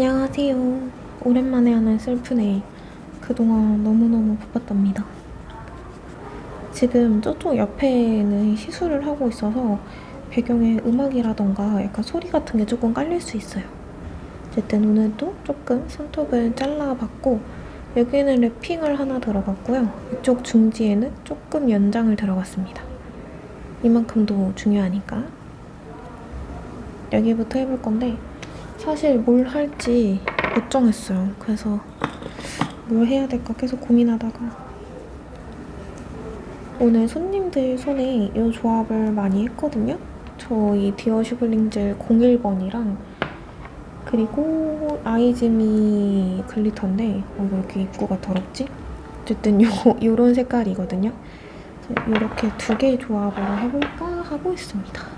안녕하세요. 오랜만에 하는 셀프 네일. 그동안 너무너무 바빴답니다. 지금 저쪽 옆에는 시술을 하고 있어서 배경에 음악이라던가 약간 소리 같은 게 조금 깔릴 수 있어요. 어쨌든 오늘도 조금 손톱을 잘라봤고 여기는 랩핑을 하나 들어갔고요. 이쪽 중지에는 조금 연장을 들어갔습니다. 이만큼도 중요하니까. 여기부터 해볼 건데 사실 뭘 할지 못 정했어요. 그래서 뭘 해야 될까 계속 고민하다가 오늘 손님들 손에 이 조합을 많이 했거든요. 저희 디어 슈블링젤 01번이랑 그리고 아이즈미 glitter인데 어, 왜 이렇게 입구가 더럽지? 어쨌든 요, 요런 색깔이거든요. 이렇게 두 개의 조합으로 해볼까 하고 있습니다.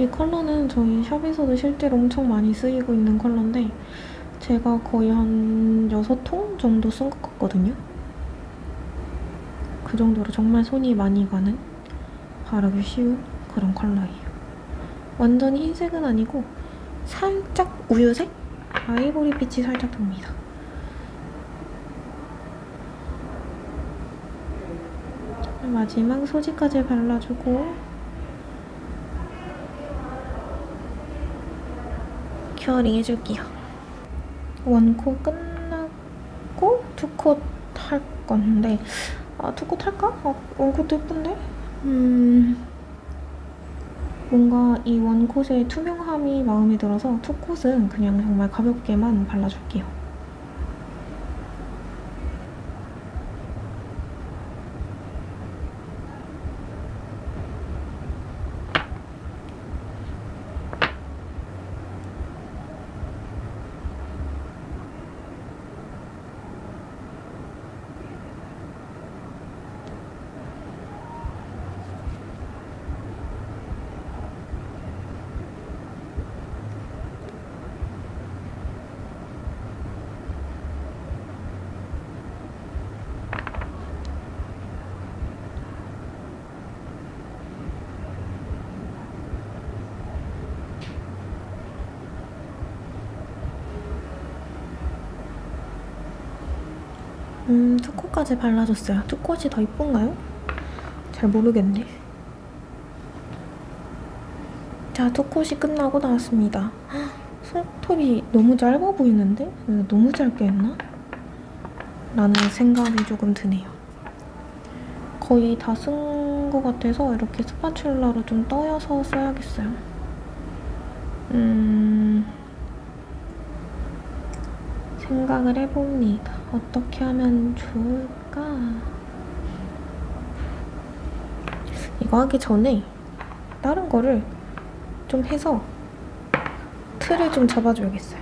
이 컬러는 저희 샵에서도 실제로 엄청 많이 쓰이고 있는 컬러인데 제가 거의 한 6통 정도 쓴 것 같거든요. 그 정도로 정말 손이 많이 가는 바르기 쉬운 그런 컬러예요. 완전히 흰색은 아니고 살짝 우유색? 아이보리 빛이 살짝 돕니다. 마지막 소지까지 발라주고 curing 해줄게요. one coat 끝나고 two coat 할 건데 아 two coat 할까? 아, one coat도 예쁜데? 음... 뭔가 이 one coat의 투명함이 마음에 들어서 two coat은 그냥 정말 가볍게만 발라줄게요. 음, 투코까지 발라줬어요. 투콧이 더 이쁜가요? 잘 모르겠네. 자, 투콧이 끝나고 나왔습니다. 손톱이 너무 짧아 보이는데? 너무 짧게 했나? 라는 생각이 조금 드네요. 거의 다 쓴 것 같아서 이렇게 스파츌라로 좀 떠여서 써야겠어요. 음... 생각을 해봅니다. 어떻게 하면 좋을까? 이거 하기 전에 다른 거를 좀 해서 틀을 좀 잡아줘야겠어요.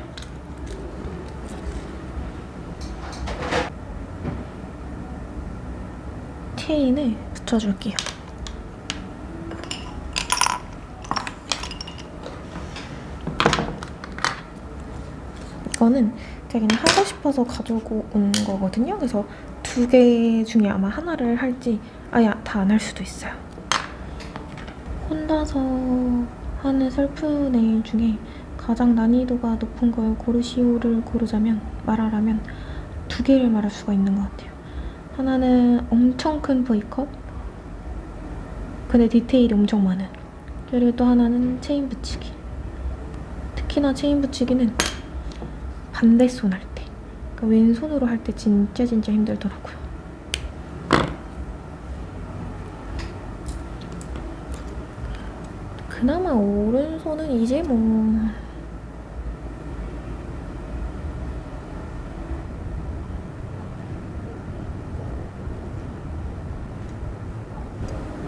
체인을 붙여줄게요. 이거는 제가 그냥 하고 싶어서 가지고 온 거거든요. 그래서 두 개 중에 아마 하나를 할지 아예 다 안 할 수도 있어요. 혼자서 하는 셀프 네일 중에 가장 난이도가 높은 걸 고르시오를 고르자면 말하라면 두 개를 말할 수가 있는 것 같아요. 하나는 엄청 큰 V컷 근데 디테일이 엄청 많은 그리고 또 하나는 체인 붙이기 특히나 체인 붙이기는 반대손 할 때. 그러니까 왼손으로 할 때 진짜 진짜 힘들더라고요. 그나마 오른손은 이제 뭐...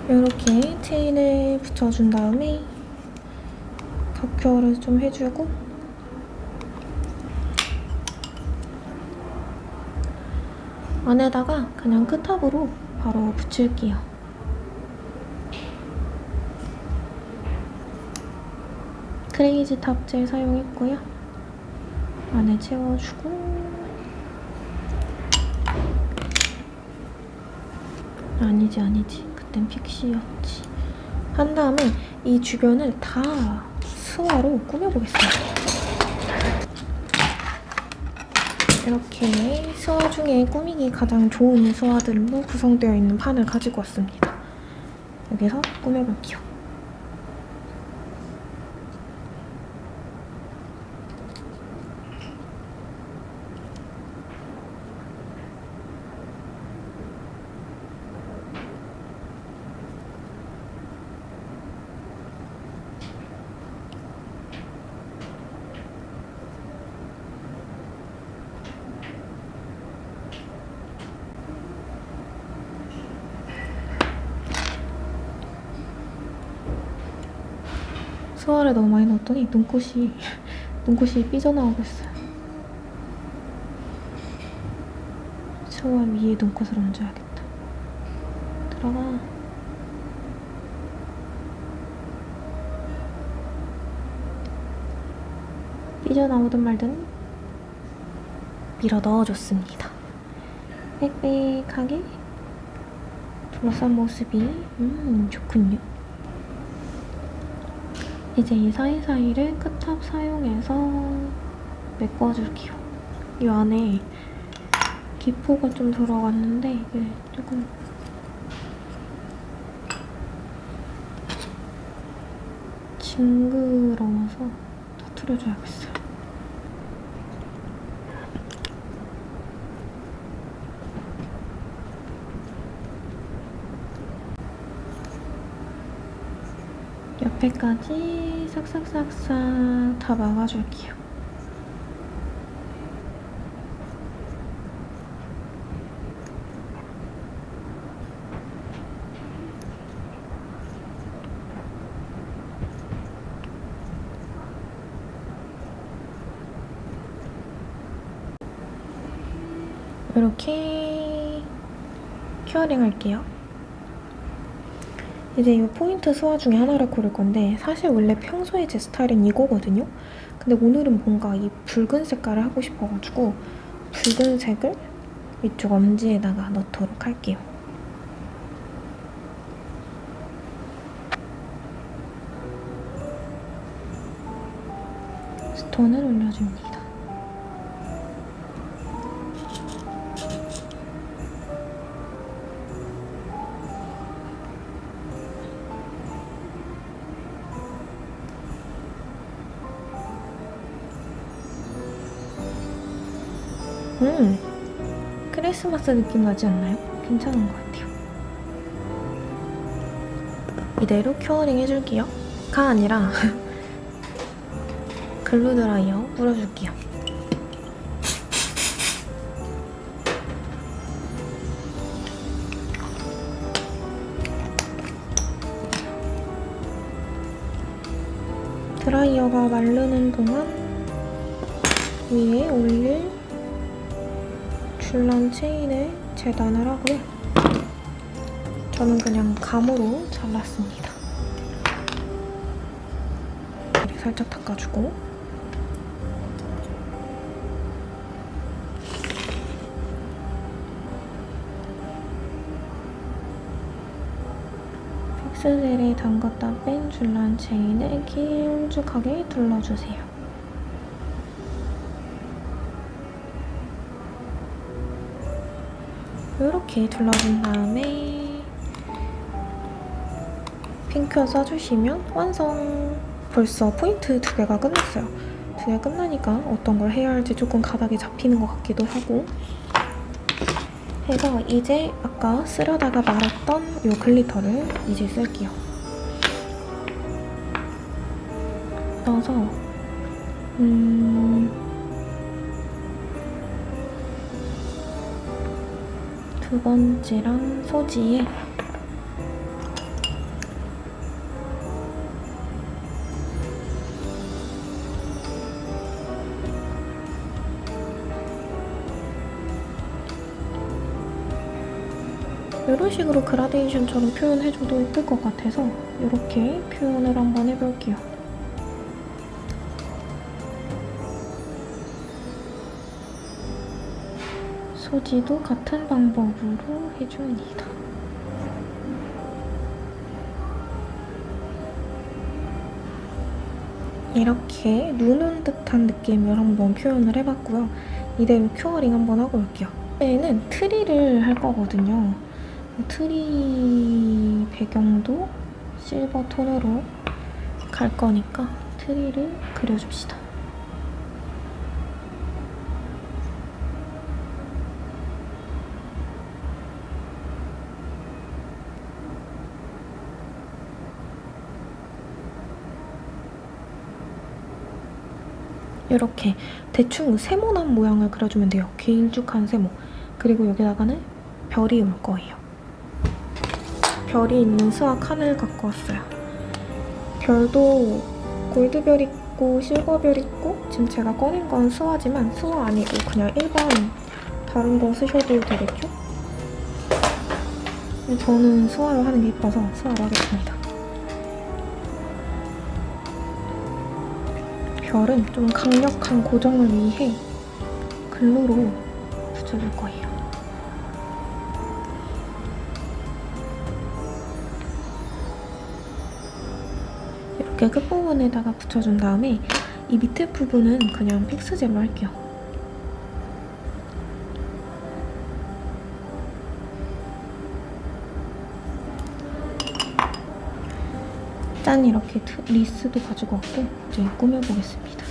이렇게 체인을 붙여준 다음에 격결을 좀 해주고 안에다가 그냥 끝탑으로 바로 붙일게요. 크레이지 탑 젤 사용했고요. 안에 채워주고 아니지 아니지 그땐 픽시였지 한 다음에 이 주변을 다 수화로 꾸며보겠습니다. 이렇게 스와 중에 꾸미기 가장 좋은 스와들로 구성되어 있는 판을 가지고 왔습니다. 여기서 꾸며볼게요 스와를 너무 많이 넣었더니 눈꽃이 눈꽃이 삐져나오고 있어요. 스와 위에 눈꽃을 얹어야겠다. 들어가. 삐져나오든 말든 밀어 넣어줬습니다. 빽빽하게 둘러싼 모습이 음 좋군요. 이제 이 사이사이를 끝탑 사용해서 메꿔줄게요. 이 안에 기포가 좀 들어갔는데 이게 조금 징그러워서 터트려줘야겠어요. 옆에까지 싹싹싹싹 다 막아줄게요. 이렇게 Curing 할게요. 이제 이 포인트 수화 중에 하나를 고를 건데 사실 원래 평소에 제 스타일은 이거거든요. 근데 오늘은 뭔가 이 붉은 색깔을 하고 싶어가지고 붉은 색을 이쪽 엄지에다가 넣도록 할게요. stone을 올려줍니다. 크리스마스 느낌 나지 않나요? 괜찮은 것 같아요. 이대로 curing 해줄게요. 가 아니라 glue 드라이어 뿌려줄게요. 드라이어가 마르는 동안 위에 올릴 줄란 체인을 재단을 하고요. 저는 그냥 감으로 잘랐습니다. 살짝 닦아주고 픽스젤에 담갔다 뺀 줄란 체인을 길쭉하게 둘러주세요. 이렇게 둘러준 다음에 핑크 써주시면 완성! 벌써 포인트 두 개가 끝났어요. 두 개 끝나니까 어떤 걸 해야 할지 조금 가닥이 잡히는 것 같기도 하고 해서 이제 아까 쓰려다가 말았던 이 glitter를 이제 쓸게요. 넣어서 음... 두 번째랑 소지에 이런 식으로 그라데이션처럼 표현해줘도 예쁠 것 같아서 이렇게 표현을 한번 해볼게요. 소지도 같은 방법으로 해줍니다. 이렇게 눈 온 듯한 느낌을 한번 표현을 해봤고요. 이대로 curing 한번 하고 올게요. 이제는 트리를 할 거거든요. 트리 배경도 실버 톤으로 갈 거니까 트리를 그려줍시다. 이렇게 대충 세모난 모양을 그려주면 돼요. 길쭉한 세모. 그리고 여기다가는 별이 올 거예요. 별이 있는 수화 칸을 갖고 왔어요. 별도 골드별 있고 실버별 있고 지금 제가 꺼낸 건 수화지만 수화 아니고 그냥 일반 다른 거 쓰셔도 되겠죠? 저는 수화로 하는 게 이뻐서 수화로 하겠습니다. 별은 좀 강력한 고정을 위해 글루로 붙여줄 거예요. 이렇게 끝부분에다가 붙여준 다음에 이 밑에 부분은 그냥 픽스젤로 할게요. 짠 이렇게 리스도 가지고 왔고 이제 꾸며보겠습니다.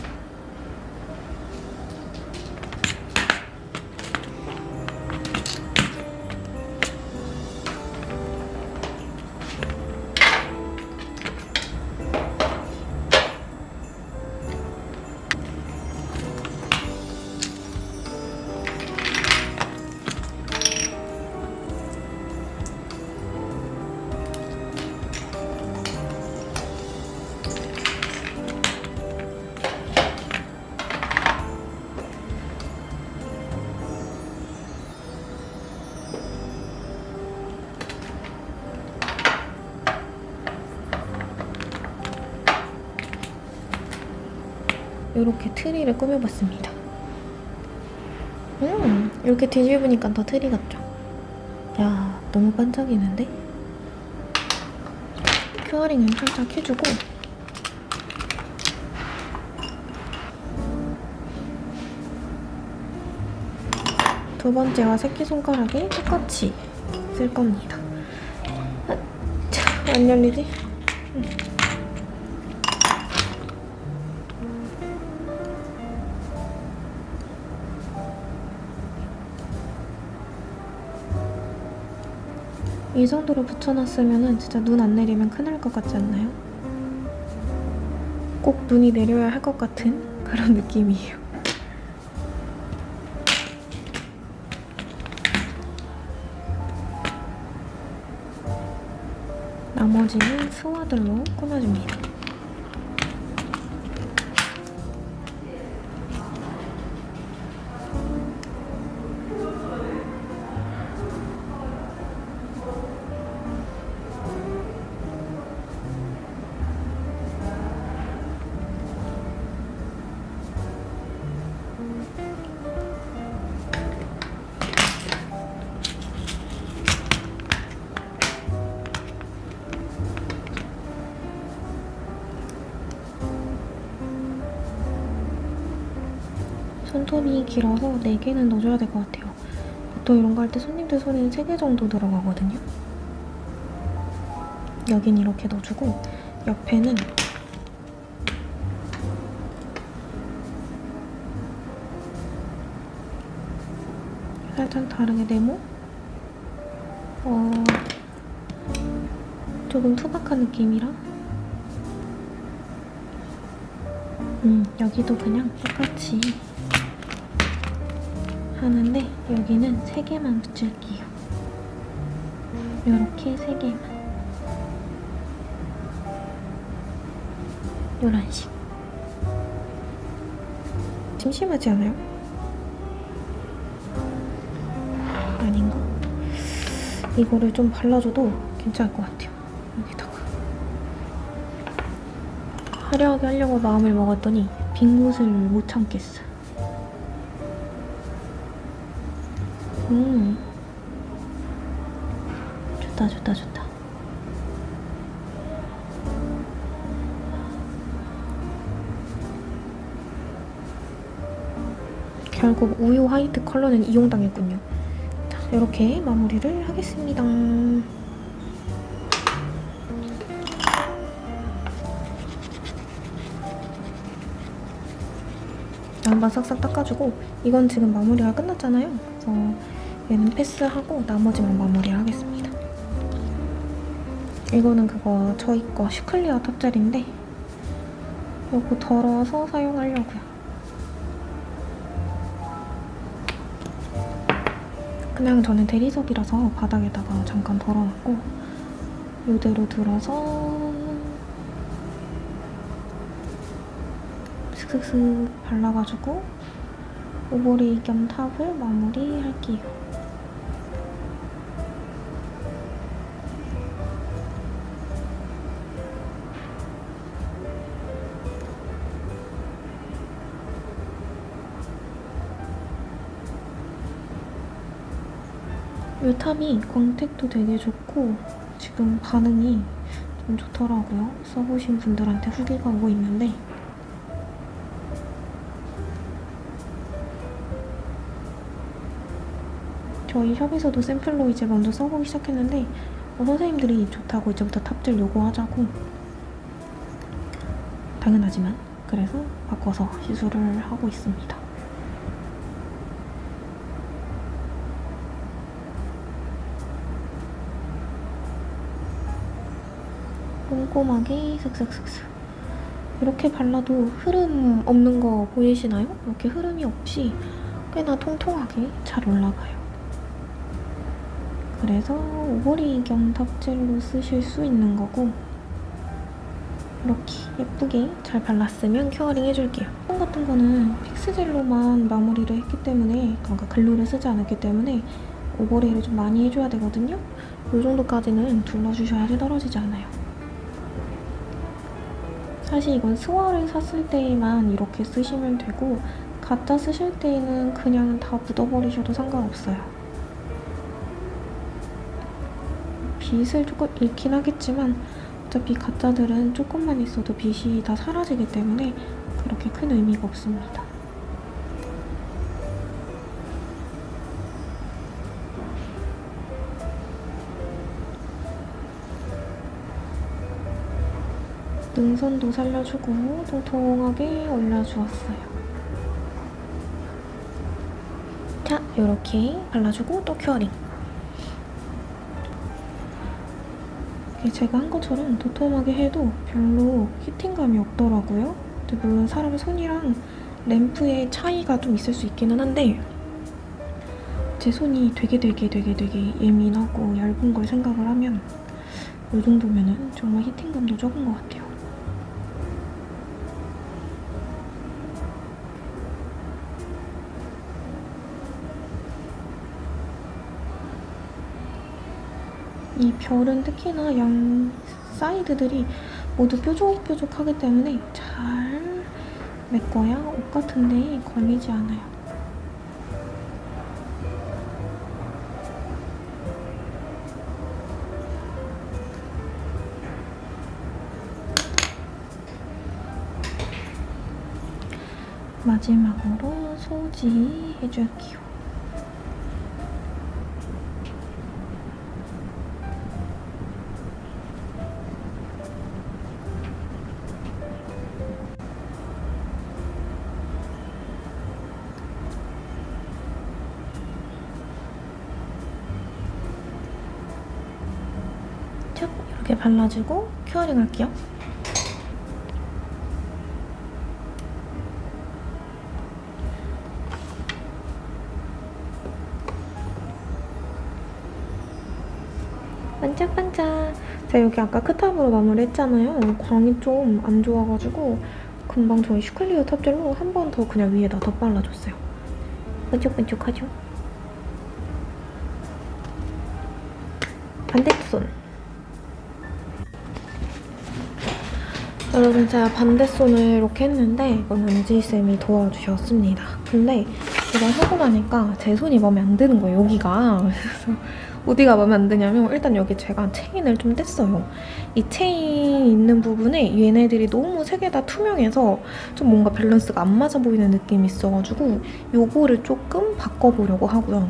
이렇게 트리를 꾸며봤습니다. 음, 이렇게 뒤집으니까 더 트리 같죠? 야, 너무 반짝이는데? curing을 살짝 해주고 두 번째와 새끼손가락에 똑같이 쓸 겁니다. 아, 자, 안 열리지? 이 정도로 붙여놨으면 진짜 눈 안 내리면 큰일 날 것 같지 않나요? 꼭 눈이 내려야 할 것 같은 그런 느낌이에요. 나머지는 수화들로 꾸며줍니다. 손톱이 길어서 4개는 넣어줘야 될 것 같아요. 보통 이런 거 할 때 손님들 손에는 3개 정도 들어가거든요. 여긴 이렇게 넣어주고 옆에는 살짝 다르게 네모? 어... 조금 투박한 느낌이라 음, 여기도 그냥 똑같이 하는데 여기는 3개만 붙일게요. 이렇게 3개만. 이런 식. 심심하지 않아요? 아닌가? 이거를 좀 발라줘도 괜찮을 것 같아요. 여기다가. 화려하게 하려고 마음을 먹었더니 빈 곳을 못 참겠어. 음. 좋다, 좋다, 좋다. 결국 우유 화이트 컬러는 이용당했군요. 자, 이렇게 마무리를 하겠습니다. 양반 싹싹 닦아주고 이건 지금 마무리가 끝났잖아요. 그래서 얘는 패스하고 나머지만 마무리를 하겠습니다. 이거는 그거 저희 거 슈클리어 탑젤인데 이거 덜어서 사용하려고요. 그냥 저는 대리석이라서 바닥에다가 잠깐 덜어놨고 이대로 들어서 슥슥슥 발라가지고 오버레이 겸 탑을 마무리할게요. 이 탑이 광택도 되게 좋고 지금 반응이 좀 좋더라고요. 써보신 분들한테 후기가 오고 있는데 저희 샵에서도 샘플로 이제 먼저 써보기 시작했는데 어, 선생님들이 좋다고 이제부터 탑젤 요구하자고 당연하지만 그래서 바꿔서 시술을 하고 있습니다. 꼼꼼하게 슥슥슥슥 이렇게 발라도 흐름 없는 거 보이시나요? 이렇게 흐름이 없이 꽤나 통통하게 잘 올라가요. 그래서 겸 top gel로 쓰실 수 있는 거고 이렇게 예쁘게 잘 발랐으면 curing 해줄게요. 폼 같은 거는 fix gel로만 마무리를 했기 때문에 그러니까 glue를 쓰지 않았기 때문에 overlay를 좀 많이 해줘야 되거든요. 이 정도까지는 둘러주셔야지 떨어지지 않아요. 사실 이건 스와를 샀을 때만 이렇게 쓰시면 되고 가짜 쓰실 때는 그냥 다 묻어버리셔도 상관없어요. 빛을 조금 잃긴 하겠지만 어차피 가짜들은 조금만 있어도 빛이 다 사라지기 때문에 그렇게 큰 의미가 없습니다. 능선도 살려주고 통통하게 올려주었어요. 자, 이렇게 발라주고 또 큐어링. 제가 한 것처럼 도톰하게 해도 별로 히팅감이 없더라고요. 물론 사람 손이랑 램프의 차이가 좀 있을 수 있기는 한데 제 손이 되게 되게 되게 되게 예민하고 얇은 걸 생각을 하면 이 정도면 은 정말 히팅감도 적은 것 같아요. 이 별은 특히나 양 사이드들이 모두 뾰족뾰족하기 때문에 잘 메꿔야 옷 같은데 걸리지 않아요. 마지막으로 소지 해줄게요. 이렇게 발라주고 큐어링 할게요. 반짝반짝. 제가 여기 아까 크탑으로 마무리했잖아요. 광이 좀 안 좋아가지고 금방 저희 슈클리어 탑젤로 한 번 더 그냥 위에다 더 발라줬어요. 반짝반짝하죠? 반대손. 여러분 제가 반대손을 이렇게 했는데 이건 은지쌤이 도와주셨습니다. 근데 이걸 하고 나니까 제 손이 마음에 안 드는 거예요, 여기가. 그래서 어디가 마음에 안 드냐면 일단 여기 제가 체인을 좀 뗐어요. 이 체인 있는 부분에 얘네들이 너무 세 개 다 투명해서 좀 뭔가 밸런스가 안 맞아 보이는 느낌이 있어가지고 요거를 조금 바꿔보려고 하고요.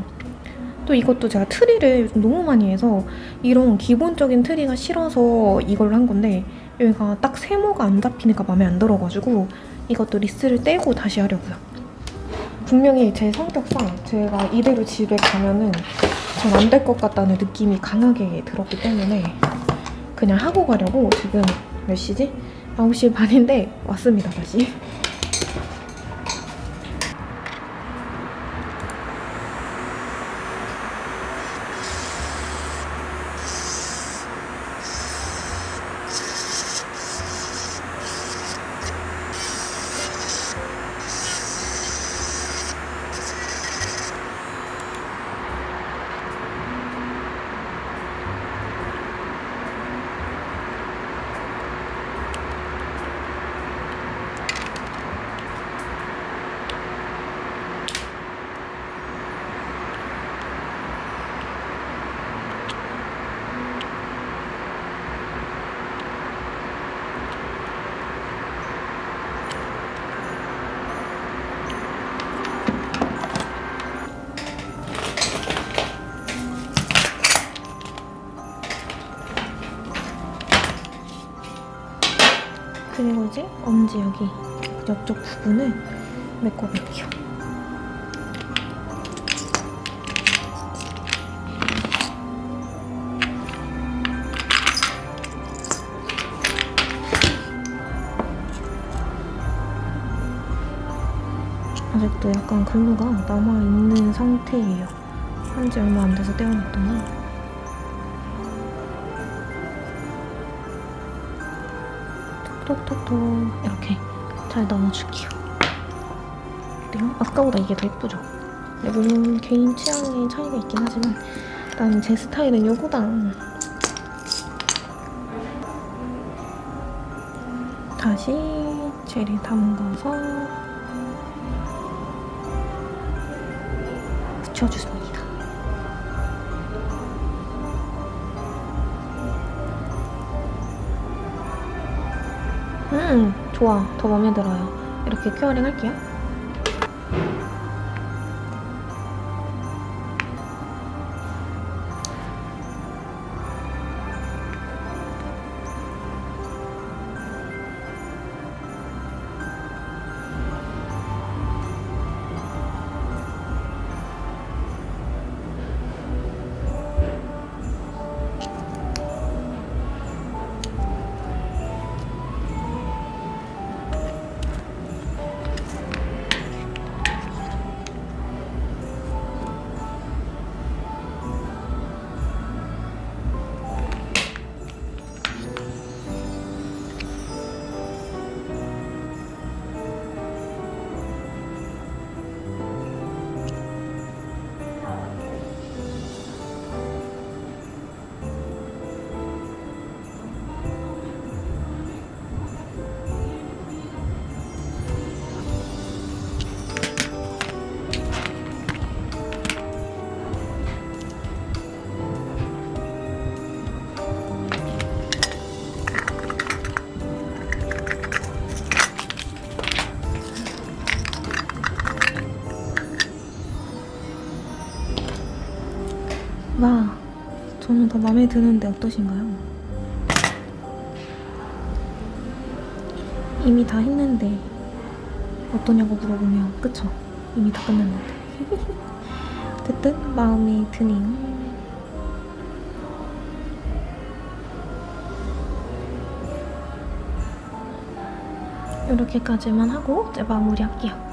또 이것도 제가 트리를 요즘 너무 많이 해서 이런 기본적인 트리가 싫어서 이걸로 한 건데 여기가 딱 세모가 안 잡히니까 마음에 안 들어가지고 이것도 리스를 떼고 다시 하려고요. 분명히 제 성격상 제가 이대로 집에 가면은 전 안 될 것 같다는 느낌이 강하게 들었기 때문에 그냥 하고 가려고 지금 몇 시지? 9시 반인데 왔습니다 다시. 이제 엄지 여기 옆쪽 부분을 메꿔볼게요. 아직도 약간 글루가 남아있는 상태예요. 한지 얼마 안 돼서 떼어놨더니 톡톡톡 이렇게 잘 넣어줄게요. 어때요? 아까보다 이게 더 예쁘죠? 근데 물론 개인 취향의 차이가 있긴 하지만 일단 제 스타일은 요거다. 다시 젤을 담가서 붙여주습니 좋아. 더 마음에 들어요. 이렇게 큐어링 할게요. 저는 더 마음에 드는데 어떠신가요? 이미 다 했는데 어떠냐고 물어보면 그쵸? 이미 다 끝났는데 어쨌든 마음에 드네요 이렇게까지만 하고 이제 마무리할게요